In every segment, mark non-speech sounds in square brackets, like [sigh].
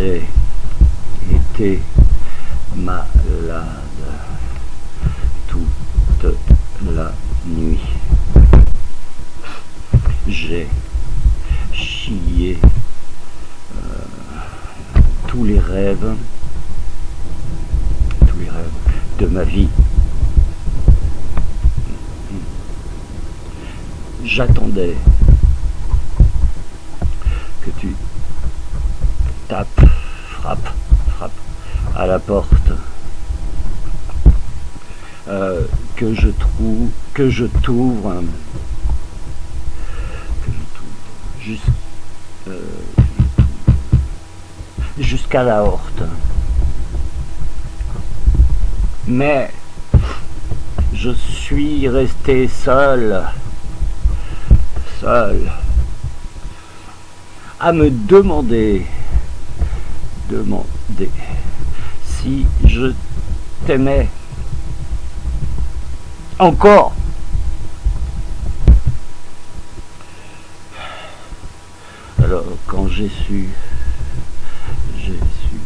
J'ai été malade toute la nuit. J'ai chié euh, tous les rêves, tous les rêves de ma vie. J'attendais que tu tapes, frappes, frappes à la porte, euh, que je trouve, que je t'ouvre, que je t'ouvre, juste, euh, jusqu'à la horte. Mais je suis resté seul, seul, à me demander, demander si je t'aimais encore. Alors quand j'ai su, j'ai su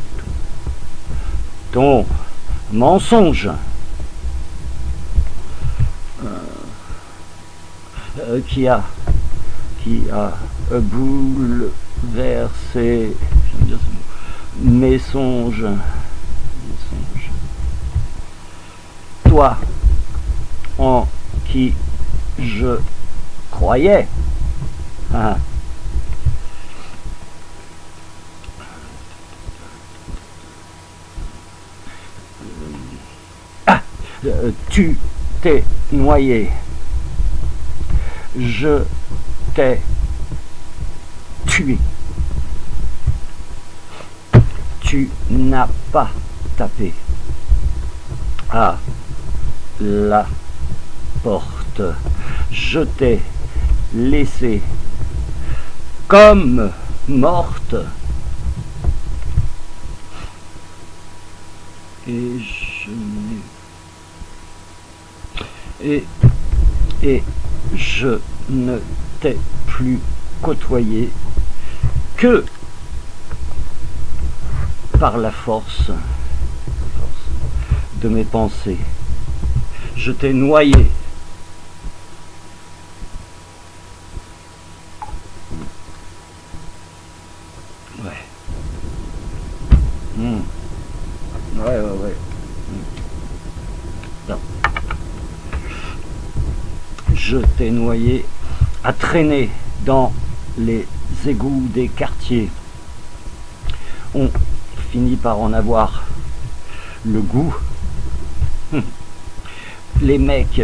ton mensonge euh, euh, qui a qui a bouleversé mes songes. Toi, en qui je croyais. Ah. Ah, euh, tu t'es noyé. Je t'ai tué. Tu n'as pas tapé à la porte. Je t'ai laissé comme morte. Et je et je ne t'ai plus côtoyé que par la force, de mes pensées. Je t'ai noyé Ouais. Hmm. Ouais, ouais, ouais. Hmm. Je t'ai noyé à traîner dans les égouts des quartiers. Par en avoir le goût. [laughs] Les mecs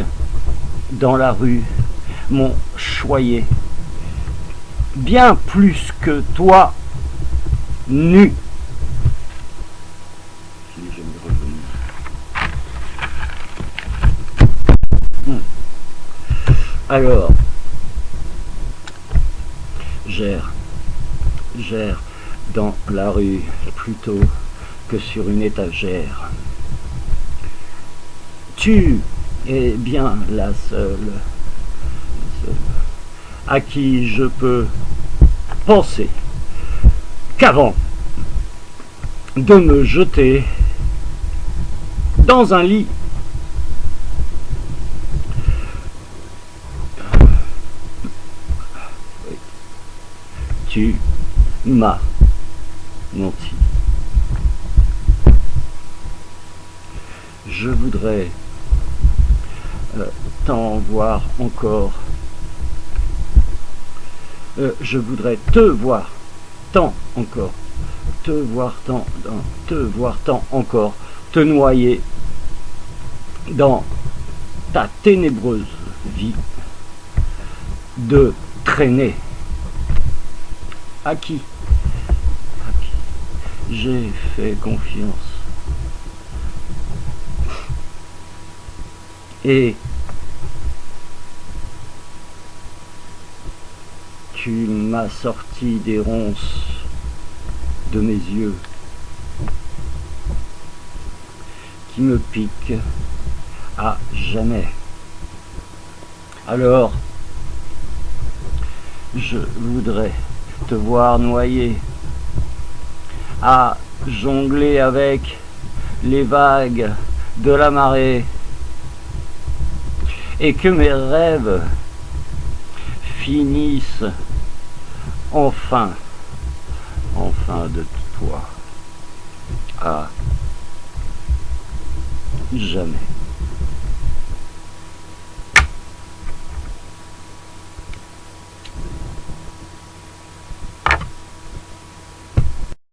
dans la rue m'ont choyé bien plus que toi nu. Hmm. Alors, gère, gère dans la rue plutôt que sur une étagère. Tu es bien la seule, à qui je peux penser qu'avant de me jeter dans un lit tu m'as Je voudrais euh, t'en voir encore. Euh, je voudrais te voir tant encore. Te voir tant, te voir tant encore. Te noyer dans ta ténébreuse vie de traîner. À qui? J'ai fait confiance. Et tu m'as sorti des ronces de mes yeux qui me piquent à jamais. Alors, je voudrais te voir noyer à jongler avec les vagues de la marée et que mes rêves finissent enfin, enfin de toi à jamais.